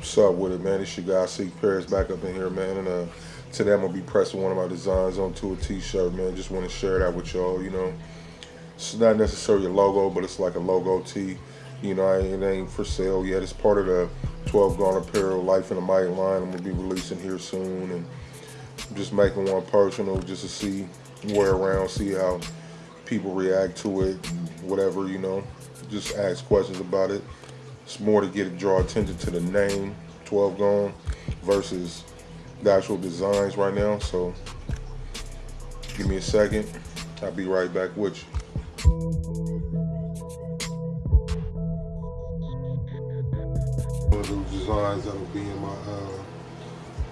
What's up with it, man? It's your guy, Seek Paris, back up in here, man. And uh, today I'm going to be pressing one of my designs onto a t-shirt, man. Just want to share that with y'all, you know. It's not necessarily a logo, but it's like a logo tee. You know, it ain't for sale yet. It's part of the 12 Gone Apparel Life in the Mic line. I'm going to be releasing here soon. And I'm just making one personal just to see, wear around, see how people react to it, whatever, you know. Just ask questions about it. It's more to get draw attention to the name 12 Gone versus the actual designs right now. So give me a second. I'll be right back with you. One of those designs that'll be in my uh,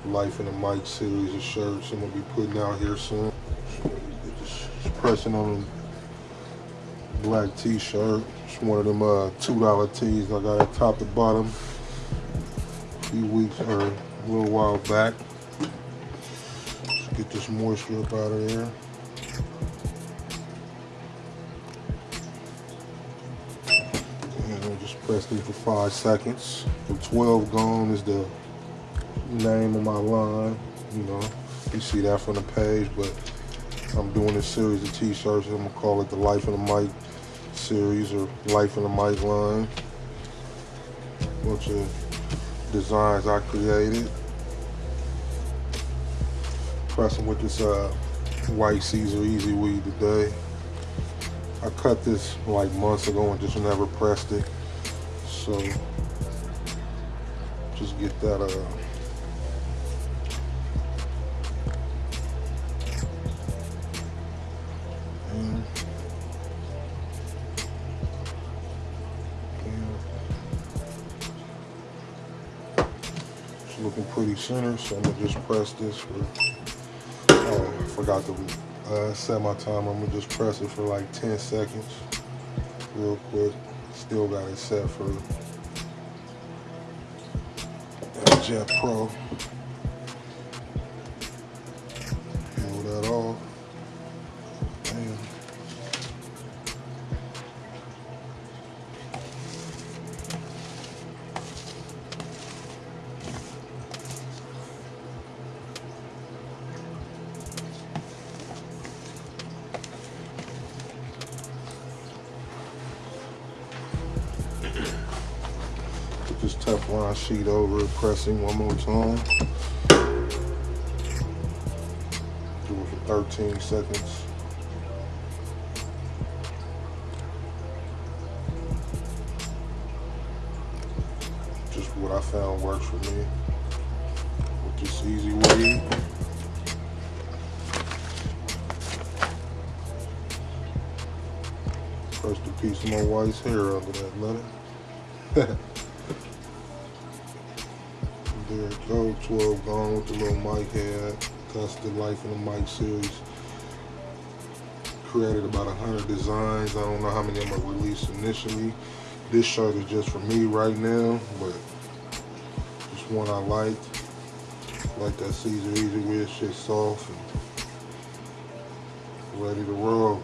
Life in the Mic series of shirts I'm gonna be putting out here soon. Just pressing on a black t-shirt. It's one of them uh, $2 tees I got at top to bottom a few weeks or a little while back. Just get this moisture up out of there. And I'll just press these for five seconds. The 12 Gone is the name of my line. You know, you see that from the page, but I'm doing this series of t-shirts. I'm gonna call it the Life in the Mic series or Life in the Mic line. Bunch of designs I created. Pressing with this uh, white Siser EasyWeed today. I cut this like months ago and just never pressed it. So just get that uh looking pretty center, so I'm gonna just press this for, oh, I forgot to uh, set my timer. I'm gonna just press it for like 10 seconds, real quick. Still got it set for Jet Pro. Pull that off. Put this Teflon sheet over pressing one more time. Do it for 13 seconds. Just what I found works for me. With this easy weed. First a piece of my wife's hair under that letter. there go, 12 gone with the little mic head. That's the Life in the Mic series. Created about 100 designs. I don't know how many I'm gonna release initially. This shirt is just for me right now, but just one I like. Like that Siser Easy Wear shit soft and ready to roll.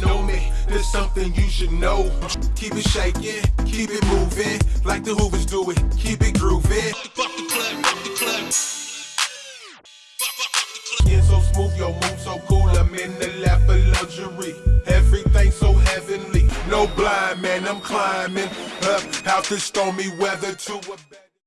Know me, there's something you should know. Keep it shaking, keep it moving, like the Hoovers do it. Keep it grooving. Fuck the club, fuck the club. Skin so smooth, your move so cool. I'm in the lap of luxury. Everything so heavenly. No blind man, I'm climbing up out the stormy weather to a.